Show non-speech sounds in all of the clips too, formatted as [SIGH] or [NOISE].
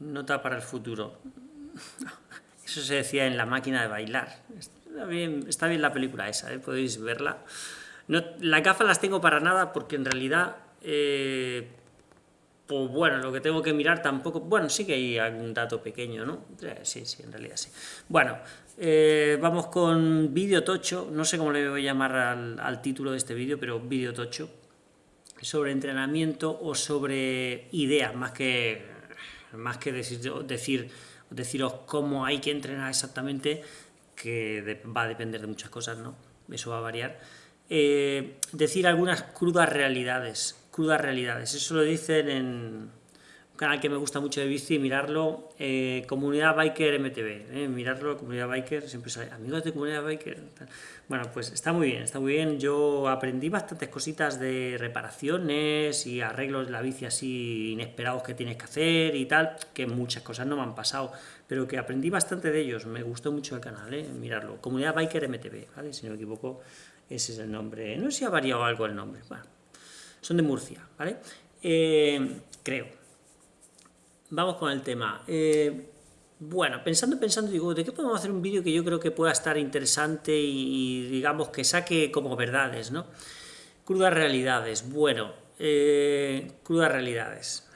nota para el futuro. [LAUGHS] Eso se decía en la máquina de bailar. Está bien, está bien la película esa, ¿eh? podéis verla. No, las gafas las tengo para nada porque en realidad, eh, pues bueno, lo que tengo que mirar tampoco... Bueno, sí que hay algún dato pequeño, ¿no? Sí, sí, en realidad sí. Bueno, eh, vamos con vídeo tocho, no sé cómo le voy a llamar al, al título de este vídeo, pero vídeo tocho, sobre entrenamiento o sobre ideas, más que, más que decir, decir, deciros cómo hay que entrenar exactamente, que va a depender de muchas cosas, ¿no? Eso va a variar eh, decir algunas crudas realidades, crudas realidades. Eso lo dicen en canal que me gusta mucho de bici, mirarlo, eh, Comunidad Biker MTV, eh, mirarlo, Comunidad Biker, siempre sale, amigos de Comunidad Biker. Bueno, pues está muy bien, está muy bien. Yo aprendí bastantes cositas de reparaciones y arreglos de la bici así inesperados que tienes que hacer y tal, que muchas cosas no me han pasado, pero que aprendí bastante de ellos, me gustó mucho el canal, eh, mirarlo. Comunidad Biker MTV, ¿vale? Si no me equivoco, ese es el nombre. No sé si ha variado algo el nombre. Bueno, son de Murcia, ¿vale? Eh, creo. Vamos con el tema. Eh, bueno, pensando, pensando, digo, ¿de qué podemos hacer un vídeo que yo creo que pueda estar interesante y, digamos, que saque como verdades, ¿no? Crudas realidades. Bueno, eh, crudas realidades.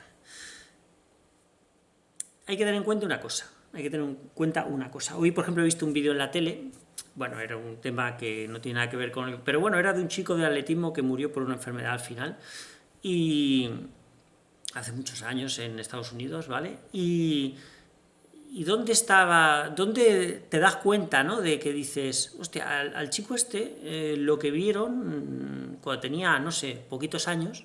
Hay que tener en cuenta una cosa. Hay que tener en cuenta una cosa. Hoy, por ejemplo, he visto un vídeo en la tele bueno, era un tema que no tiene nada que ver con... El, pero bueno, era de un chico de atletismo que murió por una enfermedad al final, y hace muchos años en Estados Unidos, ¿vale? Y, dónde estaba, dónde te das cuenta, ¿no? De que dices, hostia, al, chico este, eh, lo que vieron mm, cuando tenía, no sé, poquitos años,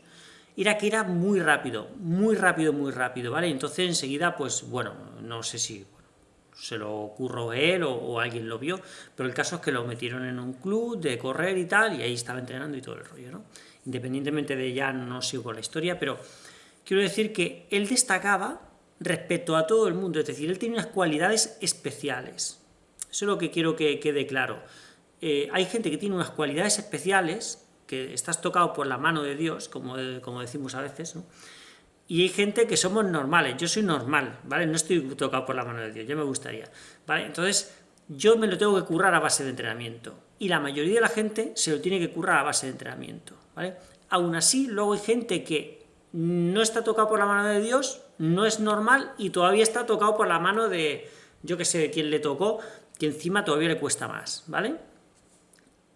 era que era muy rápido, muy rápido, muy rápido, ¿vale? Entonces enseguida, pues, bueno, no sé si se lo ocurrió él o, alguien lo vio, pero el caso es que lo metieron en un club de correr y tal, y ahí estaba entrenando y todo el rollo, ¿no? Independientemente de ya no sigo la historia, pero quiero decir que él destacaba respecto a todo el mundo, es decir, él tiene unas cualidades especiales. Eso es lo que quiero que quede claro. Eh, hay gente que tiene unas cualidades especiales, que estás tocado por la mano de Dios, como, como decimos a veces, ¿no? y hay gente que somos normales, yo soy normal, ¿vale? No estoy tocado por la mano de Dios, yo me gustaría, ¿vale? Entonces, yo me lo tengo que currar a base de entrenamiento, y la mayoría de la gente se lo tiene que currar a base de entrenamiento, ¿vale? Aún así, luego hay gente que no está tocado por la mano de Dios, no es normal, y todavía está tocado por la mano de, yo que sé, de quién le tocó, que encima todavía le cuesta más, ¿vale?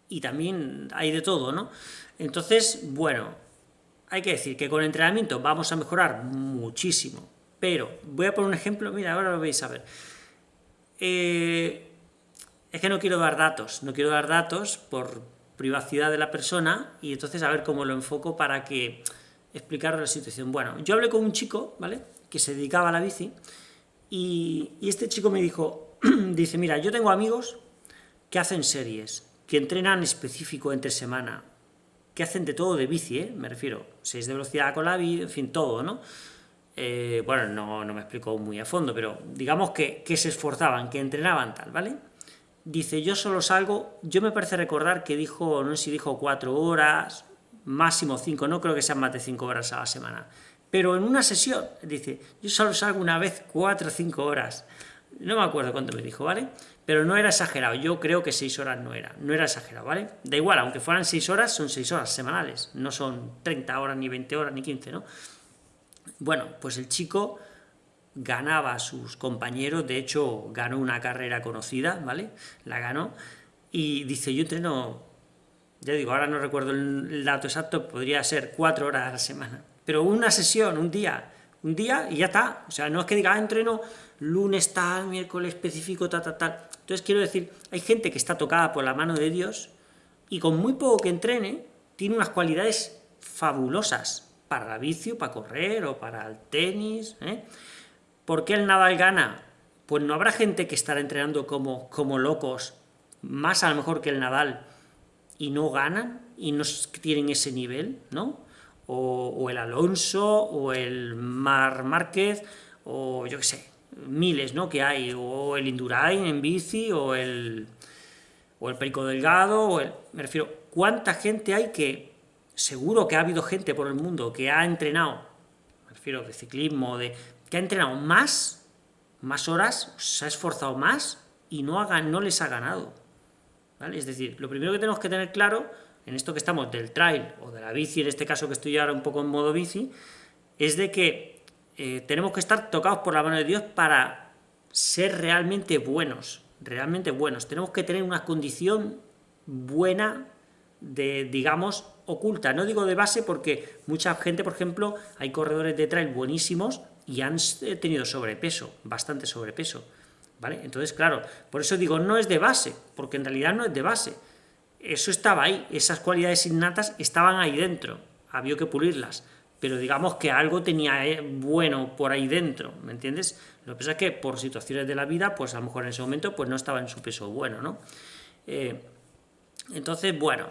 Y también hay de todo, ¿no? Entonces, bueno, hay que decir que con entrenamiento vamos a mejorar muchísimo, pero voy a poner un ejemplo, mira, ahora lo veis a ver. Eh, es que no quiero dar datos, no quiero dar datos por privacidad de la persona y entonces a ver cómo lo enfoco para que explicar la situación. Bueno, yo hablé con un chico, ¿vale?, que se dedicaba a la bici y, este chico me dijo, [CLEARS THROAT] dice, mira, yo tengo amigos que hacen series, que entrenan específico entre semana, que hacen de todo de bici, ¿eh? me refiero, 6 de velocidad con la bici, en fin, todo, ¿no? Eh, bueno, no, no, me explico muy a fondo, pero digamos que, que, se esforzaban, que entrenaban tal, ¿vale? Dice, yo solo salgo, yo me parece recordar que dijo, no sé si dijo 4 horas, máximo 5, no creo que sean más de 5 horas a la semana, pero en una sesión, dice, yo solo salgo una vez 4 o 5 horas, no me acuerdo cuánto me dijo, ¿vale? Pero no era exagerado, yo creo que 6 horas no era, no era exagerado, ¿vale? Da igual, aunque fueran 6 horas, son 6 horas semanales, no son 30 horas, ni 20 horas, ni 15, ¿no? Bueno, pues el chico ganaba a sus compañeros, de hecho ganó una carrera conocida, ¿vale? La ganó, y dice, yo entreno, ya digo, ahora no recuerdo el dato exacto, podría ser 4 horas a la semana, pero una sesión, un día, un día y ya está. O sea, no es que diga, ah, entreno lunes tal, miércoles específico, tal, tal, tal. Entonces quiero decir, hay gente que está tocada por la mano de Dios y con muy poco que entrene, tiene unas cualidades fabulosas para la vicio, para correr o para el tenis. ¿eh? ¿Por qué el Nadal gana? Pues no habrá gente que estará entrenando como, como locos, más a lo mejor que el Nadal, y no ganan, y no tienen ese nivel, ¿no? o, el Alonso, o el Mar Márquez, o yo qué sé, miles ¿no? que hay, o el Indurain en bici, o el, o el Perico Delgado, o el, me refiero, ¿cuánta gente hay que, seguro que ha habido gente por el mundo que ha entrenado, refiero de ciclismo, de que ha entrenado más, más horas, se ha esforzado más y no, ha, no les ha ganado. ¿Vale? Es decir, lo primero que tenemos que tener claro en esto que estamos del trail o de la bici, en este caso que estoy ahora un poco en modo bici, es de que eh, tenemos que estar tocados por la mano de Dios para ser realmente buenos, realmente buenos. Tenemos que tener una condición buena de, digamos, oculta. No digo de base porque mucha gente, por ejemplo, hay corredores de trail buenísimos y han tenido sobrepeso, bastante sobrepeso. ¿Vale? Entonces, claro, por eso digo, no es de base, porque en realidad no es de base. Eso estaba ahí, esas cualidades innatas estaban ahí dentro, había que pulirlas, pero digamos que algo tenía eh, bueno por ahí dentro, ¿me entiendes? Lo que pasa es que por situaciones de la vida, pues a lo mejor en ese momento pues no estaba en su peso bueno, ¿no? Eh, entonces, bueno,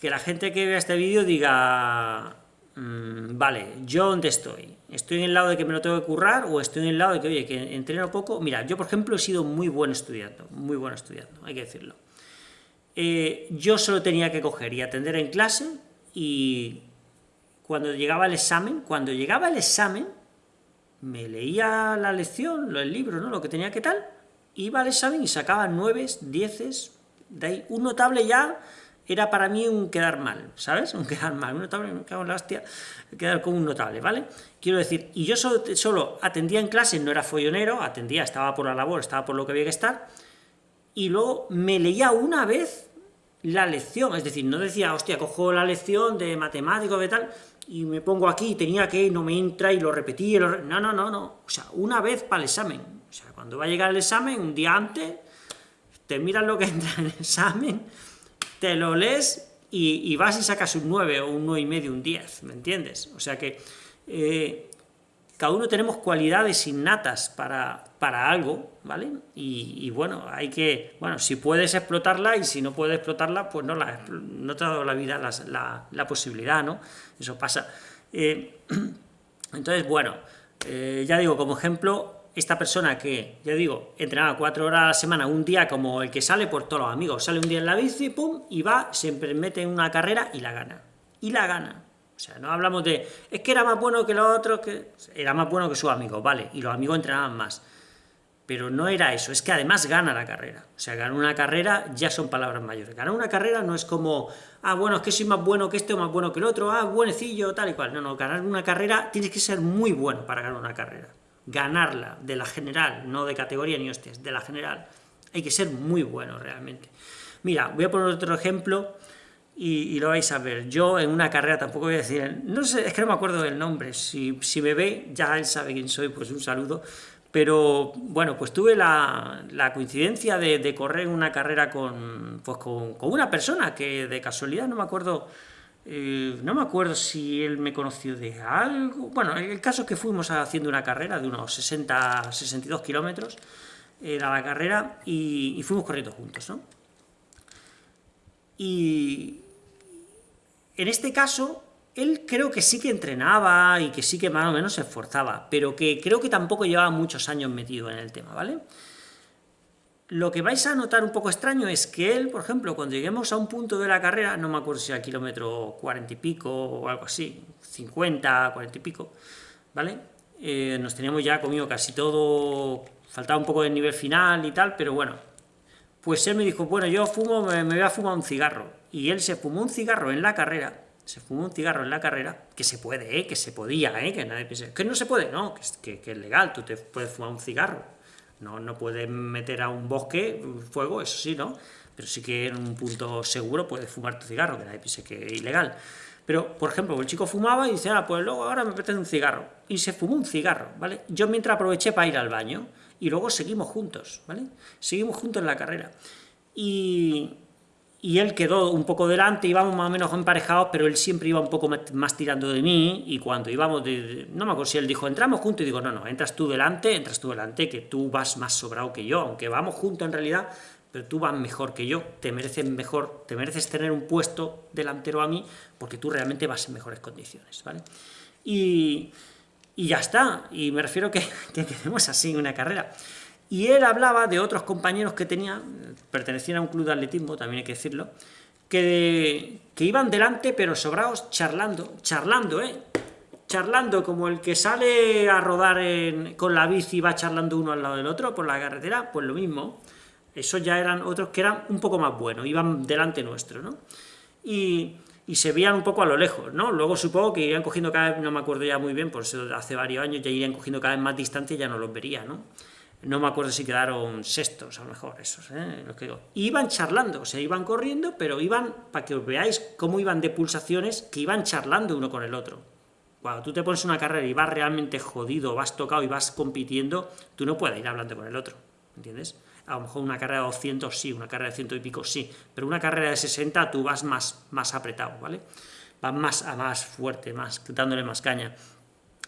que la gente que vea este vídeo diga, mm, vale, ¿yo dónde estoy? ¿Estoy en el lado de que me lo tengo que currar o estoy en el lado de que, oye, que entreno poco? Mira, yo por ejemplo he sido muy buen estudiando, muy bueno estudiando, hay que decirlo. Eh, yo solo tenía que coger y atender en clase y cuando llegaba el examen, cuando llegaba el examen, me leía la lección, el libro, ¿no? lo que tenía que tal, iba al examen y sacaba nueves, dieces, de ahí un notable ya era para mí un quedar mal, ¿sabes? Un quedar mal, un notable, me cago en la hostia, quedar como un notable, ¿vale? Quiero decir, y yo solo, atendía en clase, no era follonero, atendía, estaba por la labor, estaba por lo que había que estar, y luego me leía una vez la lección, es decir, no decía, hostia, cojo la lección de matemático, de tal, y me pongo aquí, tenía que, no me entra, y lo repetí, no, no, no, no, o sea, una vez para el examen, o sea, cuando va a llegar el examen, un día antes, te miras lo que [LAUGHS] entra en el examen, te lo lees y, vas y sacas un 9 o un 9 y medio, un 10, ¿me entiendes? O sea que eh, cada uno tenemos cualidades innatas para, para algo, ¿vale? Y, bueno, hay que, bueno, si puedes explotarla y si no puedes explotarla, pues no, la, no te ha dado la vida la, posibilidad, ¿no? Eso pasa. Eh, [CLEARS THROAT] entonces, bueno, eh, ya digo, como ejemplo, esta persona que, ya digo, entrenaba cuatro horas a la semana, un día como el que sale por todos los amigos, sale un día en la bici, pum, y va, se mete en una carrera y la gana. Y la gana. O sea, no hablamos de, es que era más bueno que los otros, que era más bueno que sus amigos, vale, y los amigos entrenaban más. Pero no era eso, es que además gana la carrera. O sea, ganar una carrera ya son palabras mayores. Ganar una carrera no es como, ah, bueno, es que soy más bueno que este o más bueno que el otro, ah, buenecillo, tal y cual. No, no, ganar una carrera tienes que ser muy bueno para ganar una carrera. Ganarla de la general, no de categoría ni hostias, de la general. Hay que ser muy bueno realmente. Mira, voy a poner otro ejemplo y, lo vais a ver. Yo en una carrera tampoco voy a decir, no sé, es que no me acuerdo del nombre, si, si me ve, ya él sabe quién soy, pues un saludo, pero bueno, pues tuve la, coincidencia de, correr una carrera con, pues con, una persona que de casualidad, no me acuerdo, eh, no me acuerdo si él me conoció de algo, bueno, el caso es que fuimos haciendo una carrera de unos 60, 62 kilómetros, era la carrera, y, y fuimos corriendo juntos, ¿no? Y, en este caso, él creo que sí que entrenaba y que sí que más o menos se esforzaba, pero que creo que tampoco llevaba muchos años metido en el tema, ¿vale? Lo que vais a notar un poco extraño es que él, por ejemplo, cuando lleguemos a un punto de la carrera, no me acuerdo si a kilómetro 40 y pico o algo así, 50, 40 y pico, ¿vale? Eh, nos teníamos ya comido casi todo, faltaba un poco del nivel final y tal, pero bueno, pues él me dijo, bueno, yo fumo, me, voy a fumar un cigarro. Y él se fumó un cigarro en la carrera, se fumó un cigarro en la carrera, que se puede, ¿eh? que se podía, ¿eh? que nadie piense, que no se puede, no, que, que, es legal, tú te puedes fumar un cigarro. No, no puedes meter a un bosque fuego, eso sí, ¿no? Pero sí que en un punto seguro puedes fumar tu cigarro, que nadie piense que es ilegal. Pero, por ejemplo, el chico fumaba y dice, ah, pues luego ahora me apetece un cigarro. Y se fumó un cigarro, ¿vale? Yo mientras aproveché para ir al baño, y luego seguimos juntos, ¿vale? Seguimos juntos en la carrera. Y, él quedó un poco delante, íbamos más o menos emparejados, pero él siempre iba un poco más tirando de mí, y cuando íbamos, de, no me acuerdo si él dijo, entramos juntos, y digo, no, no, entras tú delante, entras tú delante, que tú vas más sobrado que yo, aunque vamos juntos en realidad, pero tú vas mejor que yo, te mereces mejor, te mereces tener un puesto delantero a mí, porque tú realmente vas en mejores condiciones, ¿vale? Y, y ya está, y me refiero que, [LAUGHS] que quedemos así en una carrera. Y él hablaba de otros compañeros que tenía, pertenecían a un club de atletismo, también hay que decirlo, que, que iban delante pero sobrados charlando, charlando, ¿eh? charlando como el que sale a rodar con la bici y va charlando uno al lado del otro por la carretera, pues lo mismo. Esos ya eran otros que eran un poco más buenos, iban delante nuestro, ¿no? Y, se veían un poco a lo lejos, ¿no? Luego supongo que irían cogiendo cada vez, no me acuerdo ya muy bien, por eso hace varios años ya irían cogiendo cada vez más distancia y ya no los vería, ¿no? No me acuerdo si quedaron sextos, a lo mejor, esos, ¿eh? Iban charlando, o sea, iban corriendo, pero iban, para que os veáis cómo iban de pulsaciones, que iban charlando uno con el otro. Cuando tú te pones una carrera y vas realmente jodido, vas tocado y vas compitiendo, tú no puedes ir hablando con el otro, ¿entiendes? A lo mejor una carrera de 200 sí, una carrera de ciento y pico sí, pero una carrera de 60 tú vas más, más apretado, ¿vale? Vas más, a más fuerte, más, dándole más caña.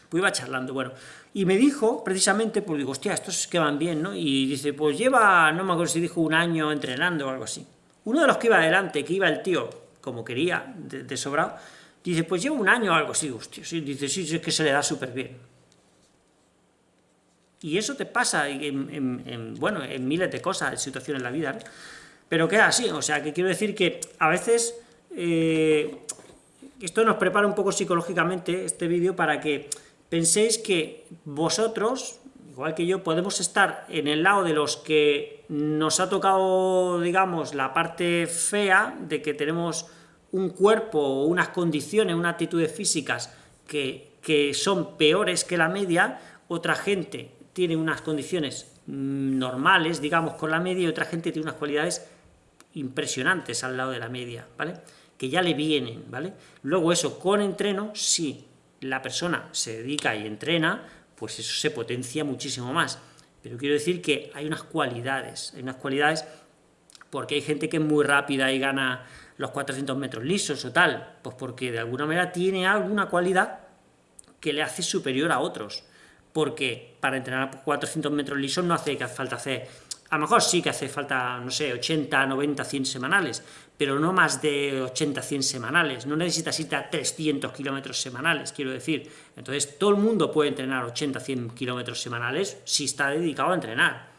Pues iba charlando, bueno, y me dijo, precisamente, pues digo, hostia, estos que van bien, ¿no? Y dice, pues lleva, no me acuerdo si dijo un año entrenando o algo así. Uno de los que iba adelante, que iba el tío, como quería, de, sobrado, Dice, pues llevo un año o algo así, hostia, sí, dice, sí, es que se le da súper bien. Y eso te pasa en, bueno, en miles de cosas, en situaciones en la vida, pero queda así, o sea, que quiero decir que a veces eh, esto nos prepara un poco psicológicamente, este vídeo, para que penséis que vosotros, igual que yo, podemos estar en el lado de los que nos ha tocado, digamos, la parte fea, de que tenemos un cuerpo o unas condiciones, unas actitudes físicas que, son peores que la media, otra gente tiene unas condiciones mm, normales, digamos, con la media, y otra gente tiene unas cualidades impresionantes al lado de la media, ¿vale? Que ya le vienen, ¿vale? Luego eso, con entreno, si la persona se dedica y entrena, pues eso se potencia muchísimo más. Pero quiero decir que hay unas cualidades, hay unas cualidades porque hay gente que es muy rápida y gana los 400 metros lisos o tal, pues porque de alguna manera tiene alguna cualidad que le hace superior a otros, porque para entrenar 400 metros lisos no hace falta hacer, a lo mejor sí que hace falta, no sé, 80, 90, 100 semanales, pero no más de 80, 100 semanales, no necesitas ir a 300 kilómetros semanales, quiero decir, entonces todo el mundo puede entrenar 80, 100 kilómetros semanales si está dedicado a entrenar,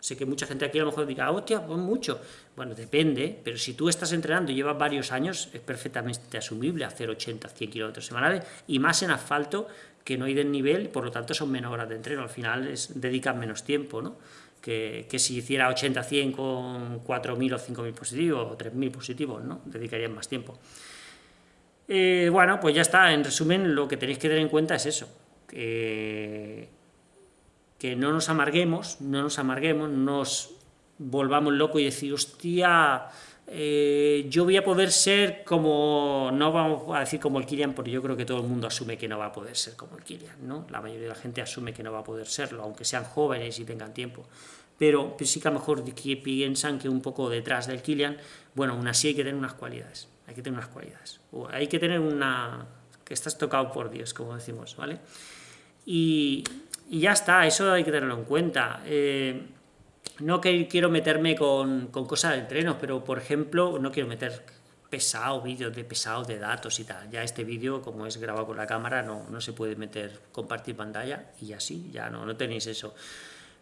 Sé que mucha gente aquí a lo mejor diga, hostia, pues mucho. Bueno, depende, pero si tú estás entrenando y llevas varios años, es perfectamente asumible hacer 80, 100 kilómetros semanales, y más en asfalto, que no hay nivel, por lo tanto son menos horas de entreno, al final es, dedican menos tiempo, ¿no? Que, si hiciera 80, 100 con 4.000 o 5.000 positivos, o 3.000 positivos, ¿no? Dedicarían más tiempo. Eh, bueno, pues ya está, en resumen, lo que tenéis que tener en cuenta es eso, que que no nos amarguemos, no nos amarguemos, nos volvamos locos y decir, hostia, eh, yo voy a poder ser como, no vamos a decir como el Kilian, porque yo creo que todo el mundo asume que no va a poder ser como el Kilian, ¿no? La mayoría de la gente asume que no va a poder serlo, aunque sean jóvenes y tengan tiempo. Pero sí que a lo mejor piensan que un poco detrás del Kilian, bueno, aún así hay que tener unas cualidades, hay que tener unas cualidades. hay que tener una... que estás tocado por Dios, como decimos, ¿vale? Y, y ya está, eso hay que tenerlo en cuenta. Eh, no que quiero meterme con, cosas de entrenos, pero por ejemplo, no quiero meter pesado, vídeos de pesados de datos y tal. Ya este vídeo, como es grabado con la cámara, no, no se puede meter, compartir pantalla y así, ya no, no tenéis eso.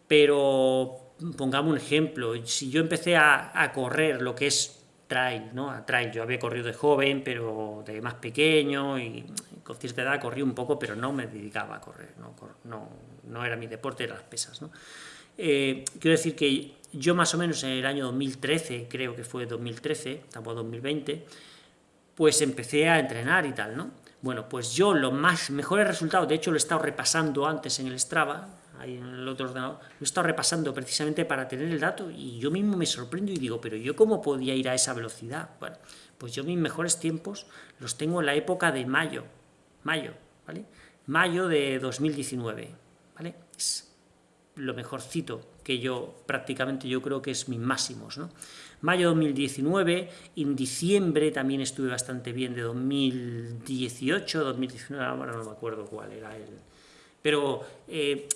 Pero pongamos un ejemplo, si yo empecé a, a correr lo que es trail, ¿no? A trail, yo había corrido de joven, pero de más pequeño y con cierta edad corrí un poco, pero no me dedicaba a correr, no, no, no era mi deporte, eran las pesas. ¿no? Eh, quiero decir que yo más o menos en el año 2013, creo que fue 2013, tampoco 2020, pues empecé a entrenar y tal, ¿no? Bueno, pues yo los más mejores resultados, de hecho lo he estado repasando antes en el Strava, ahí en el otro ordenador, lo he estado repasando precisamente para tener el dato y yo mismo me sorprendo y digo, pero yo cómo podía ir a esa velocidad? Bueno, pues yo mis mejores tiempos los tengo en la época de mayo, mayo, ¿vale? Mayo de 2019, ¿vale? Lo mejorcito que yo, prácticamente yo creo que es mis máximos, ¿no? Mayo 2019, en diciembre también estuve bastante bien de 2018, 2019, ahora no me acuerdo cuál era el... Pero, eh,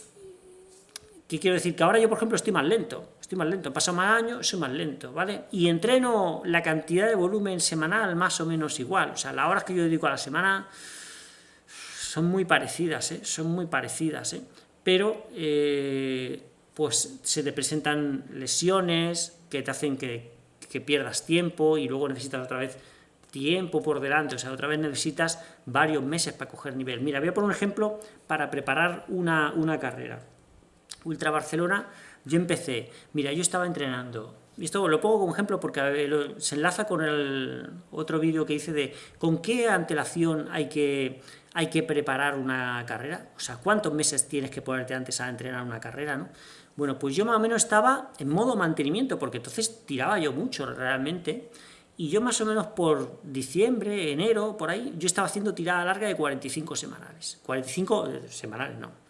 ¿qué quiero decir? Que ahora yo, por ejemplo, estoy más lento, estoy más lento, paso más años, soy más lento, ¿vale? Y entreno la cantidad de volumen semanal más o menos igual, o sea, las horas que yo dedico a la semana son muy parecidas, ¿eh? son muy parecidas, ¿eh? Pero eh, pues se te presentan lesiones que te hacen que, pierdas tiempo y luego necesitas otra vez tiempo por delante, o sea, otra vez necesitas varios meses para coger nivel. Mira, voy a poner un ejemplo para preparar una, una carrera. Ultra Barcelona, yo empecé, mira, yo estaba entrenando, y esto lo pongo como ejemplo porque se enlaza con el otro vídeo que hice de con qué antelación hay que, hay que preparar una carrera, o sea, cuántos meses tienes que ponerte antes a entrenar una carrera, ¿no? Bueno, pues yo más o menos estaba en modo mantenimiento, porque entonces tiraba yo mucho realmente, y yo más o menos por diciembre, enero, por ahí, yo estaba haciendo tirada larga de 45 semanales. 45 eh, semanales, no.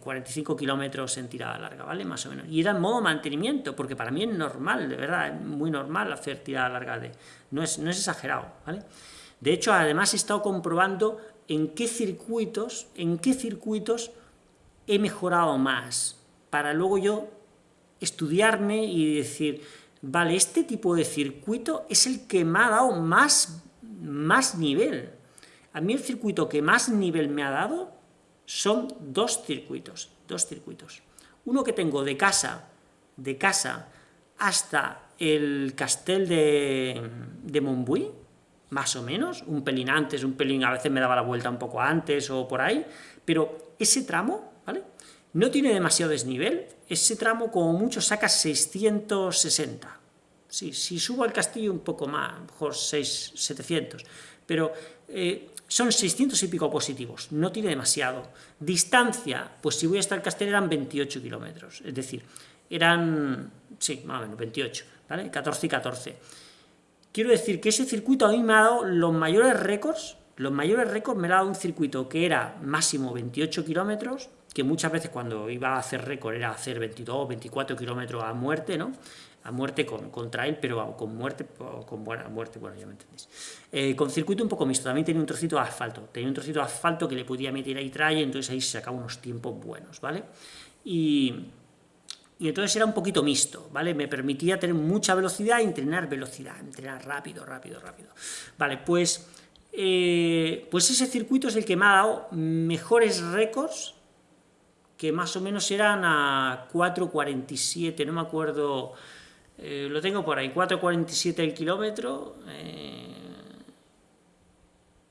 45 eh, kilómetros en tirada larga, ¿vale? Más o menos. Y era en modo mantenimiento, porque para mí es normal, de verdad, es muy normal hacer tirada larga de... No es, no es exagerado, ¿vale? De hecho, además he estado comprobando en qué circuitos, en qué circuitos he mejorado más, para luego yo estudiarme y decir, vale, este tipo de circuito es el que me ha dado más, más nivel. A mí el circuito que más nivel me ha dado son dos circuitos, dos circuitos. Uno que tengo de casa, de casa hasta el castel de, de más o menos, un pelín antes, un pelín, a veces me daba la vuelta un poco antes o por ahí, pero ese tramo, ¿vale? No tiene demasiado desnivel, ese tramo como mucho saca 660. Sí, si subo al castillo un poco más, mejor 6, 700, pero eh, son 600 y pico positivos, no tiene demasiado. Distancia, pues si voy hasta el castillo eran 28 kilómetros, es decir, eran, sí, más o menos, 28, ¿vale? 14 y 14. Quiero decir que ese circuito a mí me ha dado los mayores récords, los mayores récords me ha dado un circuito que era máximo 28 kilómetros, que muchas veces cuando iba a hacer récord era hacer 22, 24 kilómetros a muerte, ¿no? A muerte con, con trail, pero con muerte, con buena muerte, bueno, ya me entendéis. Eh, con circuito un poco mixto, también tenía un trocito de asfalto, tenía un trocito de asfalto que le podía meter ahí trail, entonces ahí se sacaba unos tiempos buenos, ¿vale? Y, y entonces era un poquito mixto, ¿vale? Me permitía tener mucha velocidad entrenar velocidad, entrenar rápido, rápido, rápido. Vale, pues, eh, pues ese circuito es el que me ha dado mejores récords que más o menos eran a 4,47, no me acuerdo, eh, lo tengo por ahí, 4,47 el kilómetro, eh,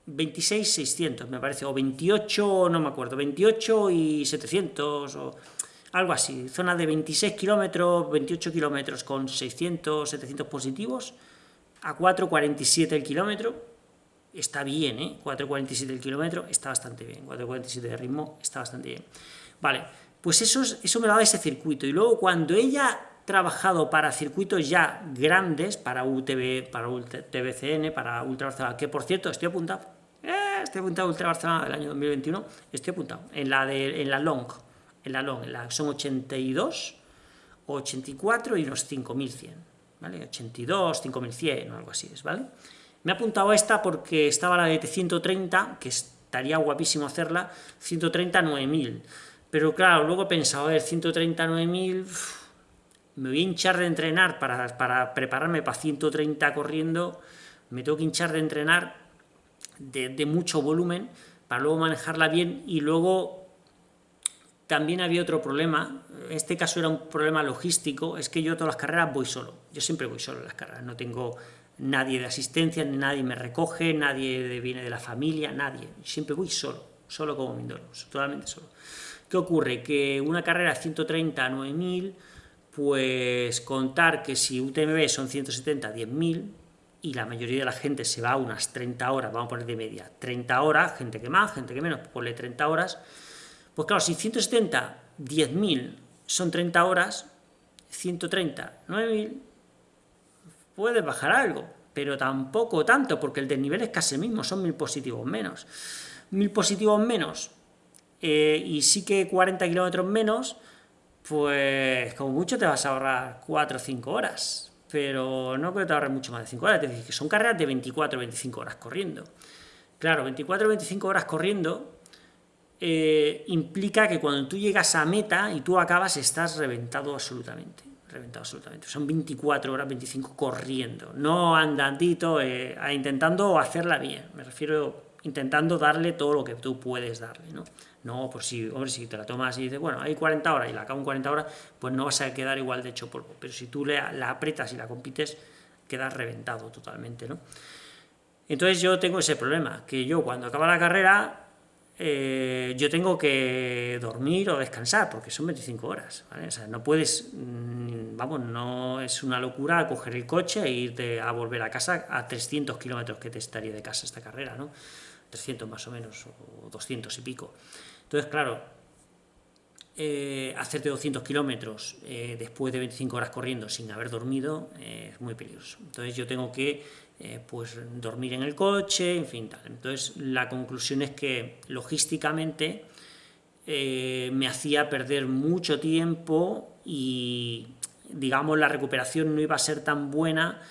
26,600 me parece, o 28, no me acuerdo, 28 y 700, o algo así, zona de 26 kilómetros, 28 kilómetros con 600, 700 positivos, a 4,47 el kilómetro, está bien, ¿eh? 4,47 el kilómetro, está bastante bien, 4,47 de ritmo, está bastante bien. Vale, pues eso, eso me daba ese circuito. Y luego cuando ella trabajado para circuitos ya grandes, para UTV, para UTVCN, para Ultra Barcelona, que por cierto estoy apuntado, eh, estoy apuntado a Ultra Barcelona del año 2021, estoy apuntado, en la, de, en la Long, en la Long, en la, son 82, 84 y unos 5100, ¿vale? 82, 5100 o algo así es, ¿vale? Me he apuntado a esta porque estaba la de 130, que estaría guapísimo hacerla, 130 9000, pero claro, luego he pensado, a ver, 139.000, me voy a hinchar de entrenar para, para, prepararme para 130 corriendo, me tengo que hinchar de entrenar de, mucho volumen para luego manejarla bien y luego también había otro problema, este caso era un problema logístico, es que yo todas las carreras voy solo, yo siempre voy solo en las carreras, no tengo nadie de asistencia, nadie me recoge, nadie viene de la familia, nadie, siempre voy solo, solo como Mindoro, totalmente solo. ¿Qué ocurre? Que una carrera de 130 a 9.000, pues contar que si UTMB son 170 a 10.000, y la mayoría de la gente se va unas 30 horas, vamos a poner de media, 30 horas, gente que más, gente que menos, ponle 30 horas, pues claro, si 170, 10.000 son 30 horas, 130, 9.000, puedes bajar algo, pero tampoco tanto, porque el desnivel es casi el mismo, son 1.000 positivos menos. 1.000 positivos menos, eh, y sí que 40 kilómetros menos, pues como mucho te vas a ahorrar 4 o 5 horas, pero no creo que te ahorres mucho más de 5 horas, es decir, que son carreras de 24 o 25 horas corriendo. Claro, 24 o 25 horas corriendo eh, implica que cuando tú llegas a meta y tú acabas estás reventado absolutamente, reventado absolutamente. Son 24 horas, 25 corriendo, no andandito, eh, intentando hacerla bien, me refiero intentando darle todo lo que tú puedes darle, ¿no? No, pues si, hombre, si te la tomas y dices, bueno, hay 40 horas y la acabo en 40 horas, pues no vas a quedar igual de hecho polvo. Pero si tú la, apretas y la compites, quedas reventado totalmente, ¿no? Entonces yo tengo ese problema, que yo cuando acaba la carrera eh, yo tengo que dormir o descansar, porque son 25 horas, O sea, no puedes, mm, vamos, no es una locura coger el coche e irte a volver a casa a 300 kilómetros que te estaría de casa esta carrera, ¿no? 300 más o menos, o 200 y pico. Entonces, claro, eh, hacerte 200 kilómetros eh, después de 25 horas corriendo sin haber dormido es muy peligroso. Entonces yo tengo que eh, pues dormir en el coche, en fin, tal. Entonces la conclusión es que logísticamente eh, me hacía perder mucho tiempo y digamos la recuperación no iba a ser tan buena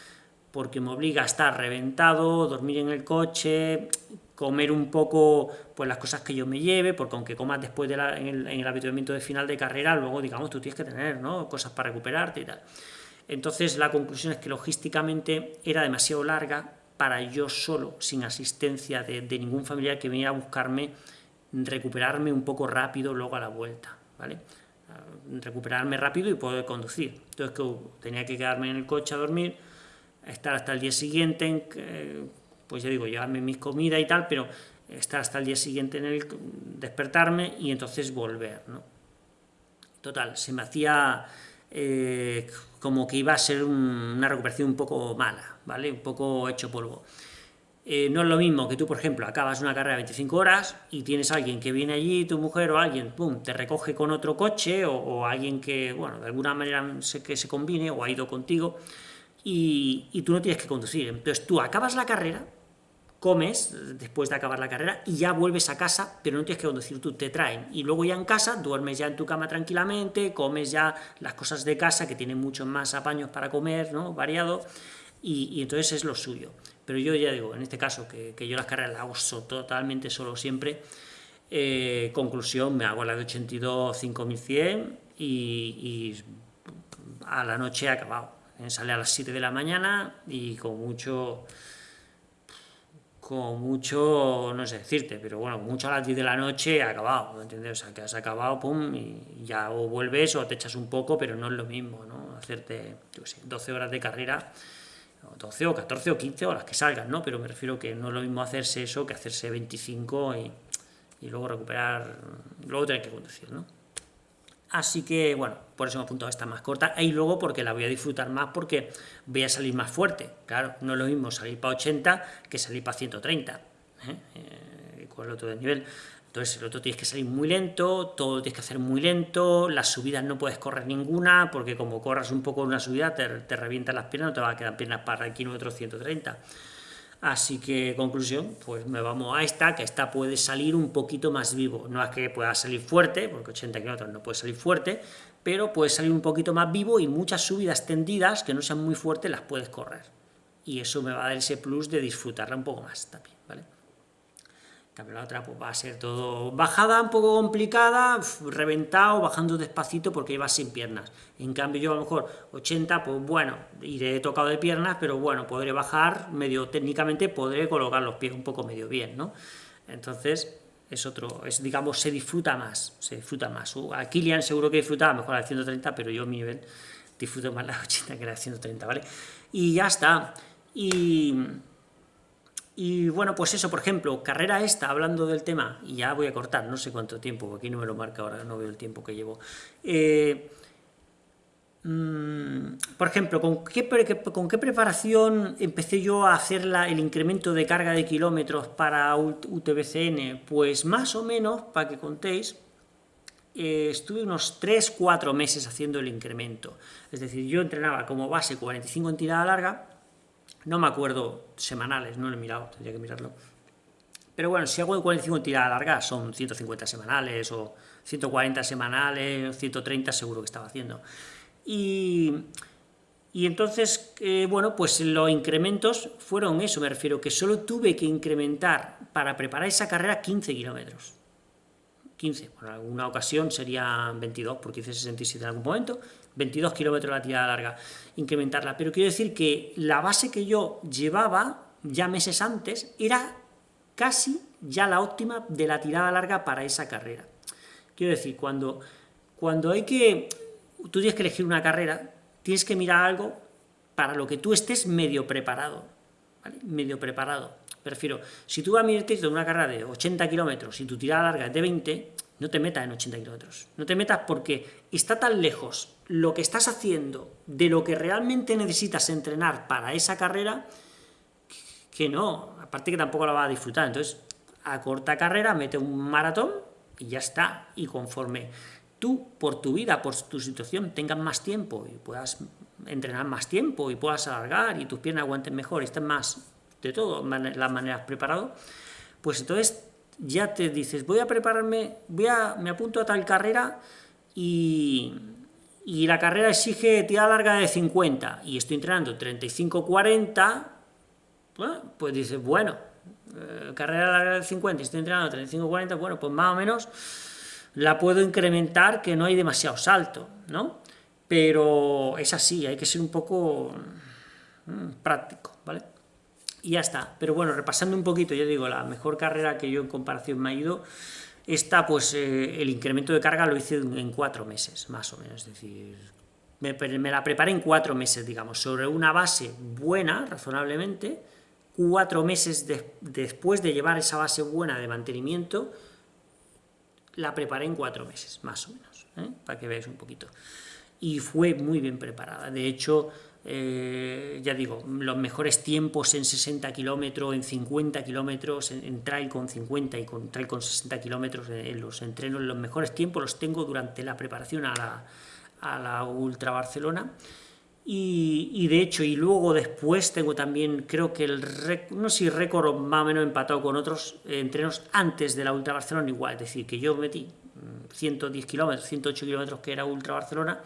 porque me obliga a estar reventado, dormir en el coche, comer un poco pues las cosas que yo me lleve, porque aunque comas después de en, el, el, habituamiento de final de carrera, luego digamos tú tienes que tener ¿no? cosas para recuperarte y tal. Entonces la conclusión es que logísticamente era demasiado larga para yo solo, sin asistencia de, ningún familiar que viniera a buscarme, recuperarme un poco rápido luego a la vuelta, ¿vale? recuperarme rápido y poder conducir. Entonces que tenía que quedarme en el coche a dormir, estar hasta el día siguiente, pues ya digo, llevarme mis comidas y tal, pero estar hasta el día siguiente en el despertarme y entonces volver, ¿no? Total, se me hacía eh, como que iba a ser una recuperación un poco mala, ¿vale? Un poco hecho polvo. Eh, no es lo mismo que tú, por ejemplo, acabas una carrera de 25 horas y tienes a alguien que viene allí, tu mujer o alguien, pum, te recoge con otro coche o, alguien que, bueno, de alguna manera sé que se combine o ha ido contigo y, y tú no tienes que conducir. Entonces tú acabas la carrera, comes después de acabar la carrera y ya vuelves a casa, pero no tienes que conducir tú, te traen. Y luego ya en casa duermes ya en tu cama tranquilamente, comes ya las cosas de casa que tienen muchos más apaños para comer, ¿no? variado, y, entonces es lo suyo. Pero yo ya digo, en este caso, que, yo las carreras las hago totalmente solo siempre, eh, conclusión, me hago la de 82 5100 y, y a la noche he acabado. Sale a las 7 de la mañana y con mucho con mucho, no sé decirte, pero bueno, mucho a las 10 de la noche ha acabado, ¿entiendes? O sea, que has acabado, pum, y ya o vuelves o te echas un poco, pero no es lo mismo, ¿no? Hacerte, yo sé, 12 horas de carrera, 12 o 14 o 15 horas que salgan, ¿no? Pero me refiero que no es lo mismo hacerse eso que hacerse 25 y, y luego recuperar, luego tener que conducir, ¿no? Así que, bueno, por eso me he apuntado a esta más corta. Y luego porque la voy a disfrutar más porque voy a salir más fuerte. Claro, no es lo mismo salir para 80 que salir para 130, ¿eh? eh, con el otro de nivel. Entonces el otro tienes que salir muy lento, todo tienes que hacer muy lento, las subidas no puedes correr ninguna, porque como corras un poco en una subida te, te revientan las piernas, no te van a quedar piernas para el kilómetro 130. Así que, conclusión, pues me vamos a esta, que esta puede salir un poquito más vivo. No es que pueda salir fuerte, porque 80 kilómetros no puede salir fuerte, pero puede salir un poquito más vivo y muchas subidas tendidas que no sean muy fuertes las puedes correr. Y eso me va a dar ese plus de disfrutarla un poco más también, También la otra pues, va a ser todo bajada un poco complicada, reventado, bajando despacito porque iba sin piernas. En cambio yo a lo mejor 80, pues bueno, iré tocado de piernas, pero bueno, podré bajar medio técnicamente, podré colocar los pies un poco medio bien, ¿no? Entonces es otro, es digamos, se disfruta más, se disfruta más. Uh, a Kilian seguro que disfrutaba mejor la 130, pero yo a mi nivel disfruto más la 80 que la 130, ¿vale? Y ya está. Y y bueno, pues eso, por ejemplo, carrera esta, hablando del tema, y ya voy a cortar, no sé cuánto tiempo, aquí no me lo marca ahora, no veo el tiempo que llevo. Eh, mm, por ejemplo, ¿con qué, ¿con qué, preparación empecé yo a hacer el incremento de carga de kilómetros para UTBCN? Pues más o menos, para que contéis, eh, estuve unos 3-4 meses haciendo el incremento. Es decir, yo entrenaba como base 45 en tirada larga, no me acuerdo semanales, no lo he mirado, tendría que mirarlo. Pero bueno, si hago de 45 tiradas largas, son 150 semanales, o 140 semanales, 130 seguro que estaba haciendo. Y, entonces, eh, bueno, pues los incrementos fueron eso, me refiero, que solo tuve que incrementar para preparar esa carrera 15 kilómetros. 15, por alguna ocasión serían 22, porque hice 67 en algún momento, 22 kilómetros la tirada larga, incrementarla. Pero quiero decir que la base que yo llevaba ya meses antes era casi ya la óptima de la tirada larga para esa carrera. Quiero decir, cuando, cuando hay que... Tú tienes que elegir una carrera, tienes que mirar algo para lo que tú estés medio preparado, Medio preparado. Prefiero, si tú vas a medirte una carrera de 80 kilómetros y tu tirada larga es de 20, no te metas en 80 kilómetros. No te metas porque está tan lejos lo que estás haciendo de lo que realmente necesitas entrenar para esa carrera que no, aparte que tampoco la vas a disfrutar. Entonces, a corta carrera, mete un maratón y ya está. Y conforme tú, por tu vida, por tu situación, tengas más tiempo y puedas entrenar más tiempo y puedas alargar y tus piernas aguanten mejor y estén más, de todo, las maneras preparado, pues entonces ya te dices, voy a prepararme, voy a, me apunto a tal carrera y, y la carrera exige tirada larga de 50 y estoy entrenando 35-40, pues dices, bueno, eh, carrera larga de 50 y estoy entrenando 35-40, bueno, pues más o menos la puedo incrementar que no hay demasiado salto, ¿no? Pero es así, hay que ser un poco mm, práctico. Y ya está. Pero bueno, repasando un poquito, yo digo, la mejor carrera que yo en comparación me ha ido, esta, pues eh, el incremento de carga lo hice en cuatro meses, más o menos, es decir, me, la preparé en cuatro meses, digamos, sobre una base buena, razonablemente, cuatro meses después de llevar esa base buena de mantenimiento, la preparé en cuatro meses, más o menos, ¿eh? para que veáis un poquito. Y fue muy bien preparada. De hecho, eh, ya digo, los mejores tiempos en 60 kilómetros, en 50 kilómetros, en, trail con 50 y con trail con 60 kilómetros, en, los entrenos, los mejores tiempos los tengo durante la preparación a la, a la Ultra Barcelona. Y, de hecho, y luego después tengo también, creo que el no sé si récord más o menos empatado con otros entrenos antes de la Ultra Barcelona igual, es decir, que yo metí 110 kilómetros, 108 kilómetros que era Ultra Barcelona,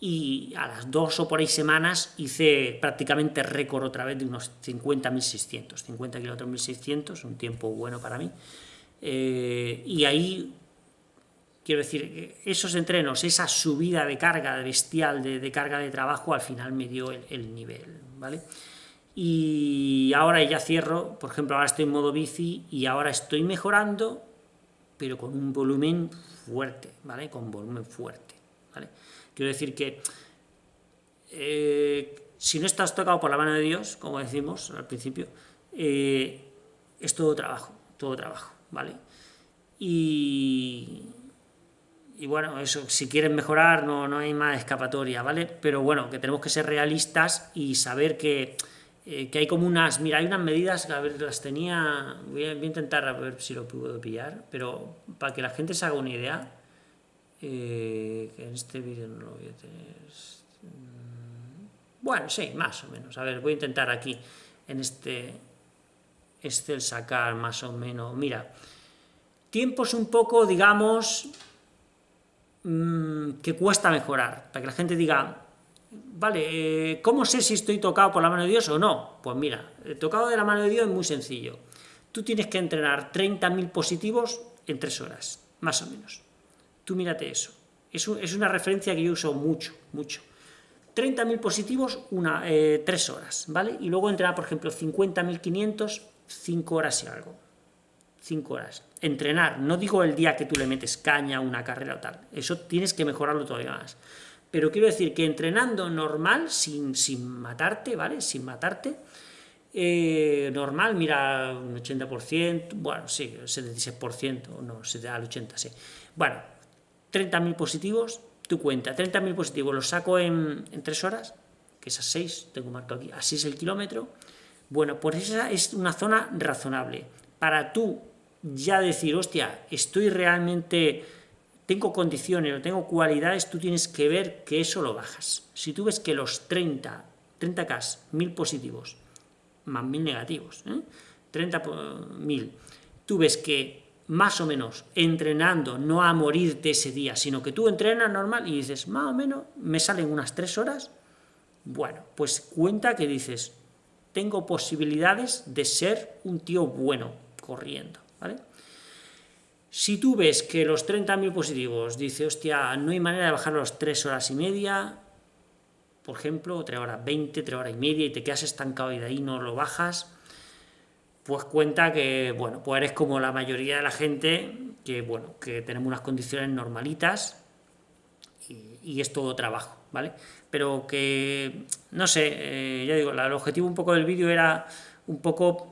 y a las dos o por ahí semanas hice prácticamente récord otra vez de unos 50.600, 50 kilómetros 1.600, un tiempo bueno para mí, eh, y ahí Quiero decir, esos entrenos, esa subida de carga bestial, de, carga de trabajo, al final me dio el, nivel, ¿vale? Y ahora ya cierro, por ejemplo, ahora estoy en modo bici y ahora estoy mejorando, pero con un volumen fuerte, ¿vale? Con volumen fuerte, Quiero decir que eh, si no estás tocado por la mano de Dios, como decimos al principio, eh, es todo trabajo, todo trabajo, ¿vale? Y, bueno, eso, si quieren mejorar no, no hay más escapatoria, ¿vale? Pero bueno, que tenemos que ser realistas y saber que, eh, que hay como unas, mira, hay unas medidas, que a ver, las tenía, voy a, intentar a ver si lo puedo pillar, pero para que la gente se haga una idea, eh, que en este vídeo no lo voy a tener, mm, bueno, sí, más o menos, a ver, voy a intentar aquí, en este, este sacar más o menos, mira, tiempos un poco, digamos, Mm, que cuesta mejorar, para que la gente diga, vale, eh, ¿cómo sé si estoy tocado por la mano de Dios o no? Pues mira, el tocado de la mano de Dios es muy sencillo. Tú tienes que entrenar 30.000 positivos en 3 horas, más o menos. Tú mírate eso. Es, una referencia que yo uso mucho, mucho. 30.000 positivos, una, eh, 3 horas, ¿vale? Y luego entrenar, por ejemplo, 50.500, 5 horas y algo. 5 horas. Entrenar, no digo el día que tú le metes caña una carrera o tal, eso tienes que mejorarlo todavía más. Pero quiero decir que entrenando normal, sin, sin matarte, ¿vale? Sin matarte, eh, normal, mira, un 80%, bueno, sí, 76%, no, se da al 80%, sí. Bueno, 30.000 positivos, tu cuenta, 30.000 positivos, los saco en, en 3 horas, que esas 6, tengo marcado aquí, así es el kilómetro, bueno, pues esa es una zona razonable. Para tú ya decir, hostia, estoy realmente, tengo condiciones o tengo cualidades, tú tienes que ver que eso lo bajas. Si tú ves que los 30, 30K, 1000 positivos, más 1000 negativos, ¿eh? 30.000, tú ves que más o menos entrenando, no a morirte ese día, sino que tú entrenas normal y dices, más o menos, me salen unas 3 horas, bueno, pues cuenta que dices, tengo posibilidades de ser un tío bueno corriendo. ¿vale? Si tú ves que los 30.000 positivos, dice, hostia, no hay manera de bajar los 3 horas y media, por ejemplo, 3 horas 20, 3 horas y media, y te quedas estancado y de ahí no lo bajas, pues cuenta que, bueno, pues eres como la mayoría de la gente, que, bueno, que tenemos unas condiciones normalitas, y, es todo trabajo, ¿vale? Pero que, no sé, eh, ya digo, el objetivo un poco del vídeo era un poco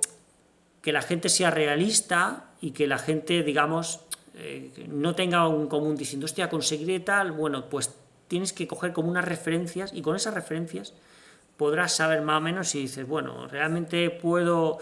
que la gente sea realista y que la gente, digamos, eh, no tenga un común diciendo, hostia, conseguiré tal, bueno, pues tienes que coger como unas referencias y con esas referencias podrás saber más o menos si dices, bueno, realmente puedo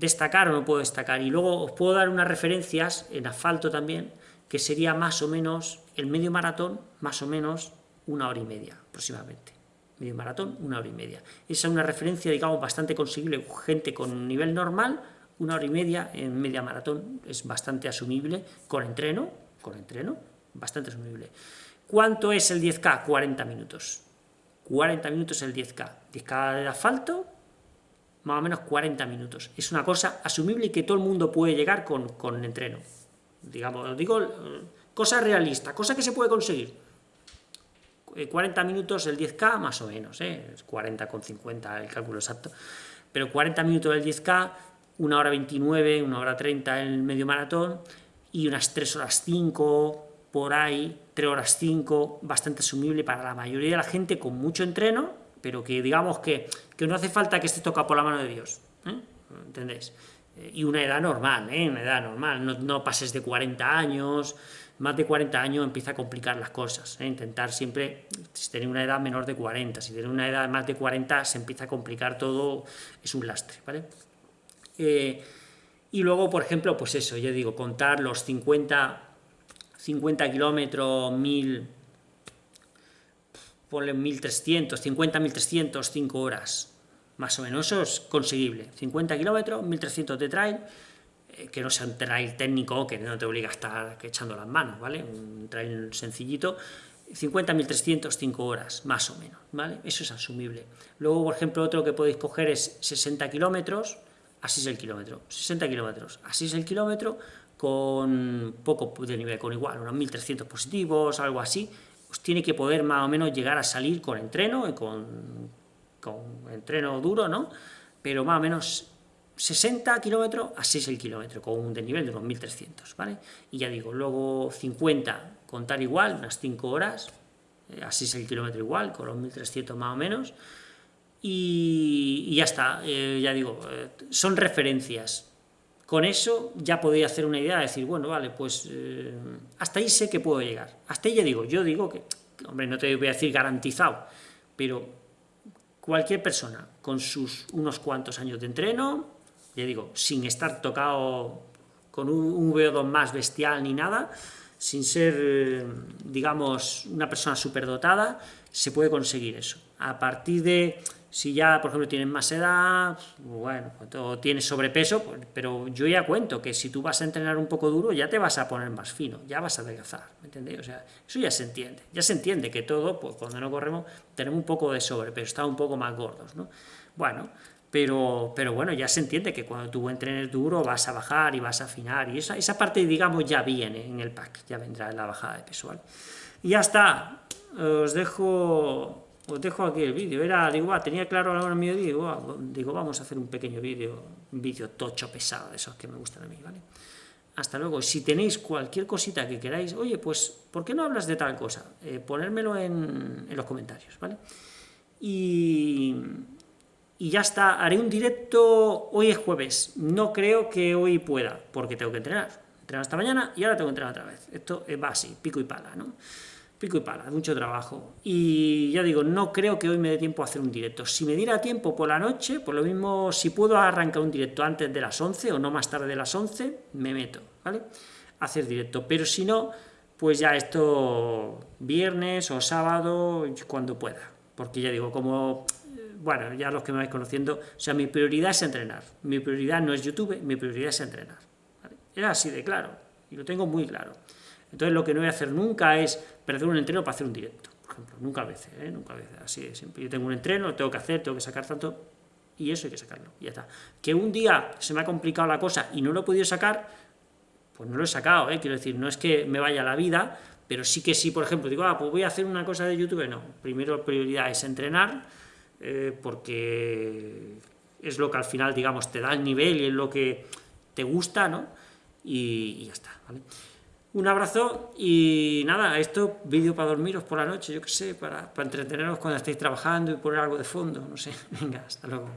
destacar o no puedo destacar. Y luego os puedo dar unas referencias en asfalto también, que sería más o menos el medio maratón, más o menos una hora y media aproximadamente. Medio maratón, una hora y media. Esa es una referencia, digamos, bastante conseguible. Gente con nivel normal, una hora y media en media maratón es bastante asumible, con entreno, con entreno, bastante asumible. ¿Cuánto es el 10K? 40 minutos. 40 minutos el 10K. 10K de asfalto, más o menos 40 minutos. Es una cosa asumible y que todo el mundo puede llegar con, con entreno. Digamos, digo, cosa realista, cosa que se puede conseguir. 40 eh, minutos el 10K, más o menos, ¿eh? 40 con 50 el cálculo exacto. Pero 40 minutos el 10K, 1 hora 29, 1 hora 30 en el medio maratón, y unas 3 horas 5 por ahí, 3 horas 5, bastante asumible para la mayoría de la gente con mucho entreno, pero que digamos que, que no hace falta que esté tocado por la mano de Dios, ¿eh? ¿entendéis? Eh, y una edad normal, ¿eh? una edad normal, no, no, pases de 40 años, más de 40 años empieza a complicar las cosas, ¿eh? intentar siempre, si tenéis una edad menor de 40, si tenéis una edad más de 40 se empieza a complicar todo, es un lastre, ¿vale? Eh, y luego, por ejemplo, pues eso, yo digo, contar los 50 50 kilómetros, 1000, ponle 1300, 50, 1300, 5 horas, más o menos, eso es conseguible. 50 kilómetros, 1300 de trail, que no sea un trail técnico, que no te obliga a estar echando las manos, ¿vale? Un trail sencillito, 50, 1300, 5 horas, más o menos, ¿vale? Eso es asumible. Luego, por ejemplo, otro que podéis coger es 60 kilómetros, así es el kilómetro, 60 kilómetros, así es el kilómetro, con poco de nivel, con igual, unos 1300 positivos, algo así, os tiene que poder más o menos llegar a salir con entreno, con, con entreno duro, ¿no? Pero más o menos 60 kilómetros a 6 el kilómetro, con un desnivel de unos 1300, ¿vale? Y ya digo, luego 50, contar igual, unas 5 horas, eh, a 6 el kilómetro igual, con los 1300 más o menos, y, ya está, eh, ya digo, eh, son referencias, con eso ya podéis hacer una idea, de decir, bueno, vale, pues eh, hasta ahí sé que puedo llegar. Hasta ahí ya digo, yo digo que, hombre, no te voy a decir garantizado, pero cualquier persona con sus unos cuantos años de entreno, ya digo, sin estar tocado con un VO2 más bestial ni nada, sin ser, eh, digamos, una persona superdotada, se puede conseguir eso. A partir de si ya, por ejemplo, tienes más edad, bueno, o tienes sobrepeso, pues, pero yo ya cuento que si tú vas a entrenar un poco duro, ya te vas a poner más fino, ya vas a adelgazar, ¿me entendéis? O sea, eso ya se entiende, ya se entiende que todo, pues cuando no corremos, tenemos un poco de sobrepeso, estamos un poco más gordos, ¿no? Bueno, pero, pero bueno, ya se entiende que cuando tú entrenes duro vas a bajar y vas a afinar, y esa, esa parte, digamos, ya viene en el pack, ya vendrá en la bajada de peso, ¿vale? Y ya está, os dejo os dejo aquí el vídeo. Era, digo, tenía claro a la hora mío, digo, digo, vamos a hacer un pequeño vídeo, un vídeo tocho, pesado, de esos que me gustan a mí, ¿vale? Hasta luego. Si tenéis cualquier cosita que queráis, oye, pues, ¿por qué no hablas de tal cosa? Eh, ponérmelo en, los comentarios, ¿vale? Y, y ya está, haré un directo, hoy es jueves, no creo que hoy pueda, porque tengo que entrenar. Entrenar esta mañana y ahora tengo que entrenar otra vez. Esto va así, pico y pala, ¿no? Pico y pala, mucho trabajo. Y ya digo, no creo que hoy me dé tiempo a hacer un directo. Si me diera tiempo por la noche, por lo mismo, si puedo arrancar un directo antes de las 11 o no más tarde de las 11, me meto, ¿vale? A hacer directo. Pero si no, pues ya esto viernes o sábado, cuando pueda. Porque ya digo, como, bueno, ya los que me vais conociendo, o sea, mi prioridad es entrenar. Mi prioridad no es YouTube, mi prioridad es entrenar. Es así de claro, y lo tengo muy claro. Entonces lo que no voy a hacer nunca es perder un entreno para hacer un directo, por ejemplo, nunca a veces, ¿eh? nunca a veces, así es, siempre. Yo tengo un entreno, lo tengo que hacer, tengo que sacar tanto, y eso hay que sacarlo, y ya está. Que un día se me ha complicado la cosa y no lo he podido sacar, pues no lo he sacado, ¿eh? quiero decir, no es que me vaya la vida, pero sí que sí, por ejemplo, digo, ah, pues voy a hacer una cosa de YouTube, no, primero prioridad es entrenar, eh, porque es lo que al final, digamos, te da el nivel y es lo que te gusta, ¿no? Y, y ya está, ¿vale? Un abrazo y nada, esto, vídeo para dormiros por la noche, yo qué sé, para, para entreteneros cuando estéis trabajando y poner algo de fondo, no sé. [LAUGHS] Venga, hasta luego.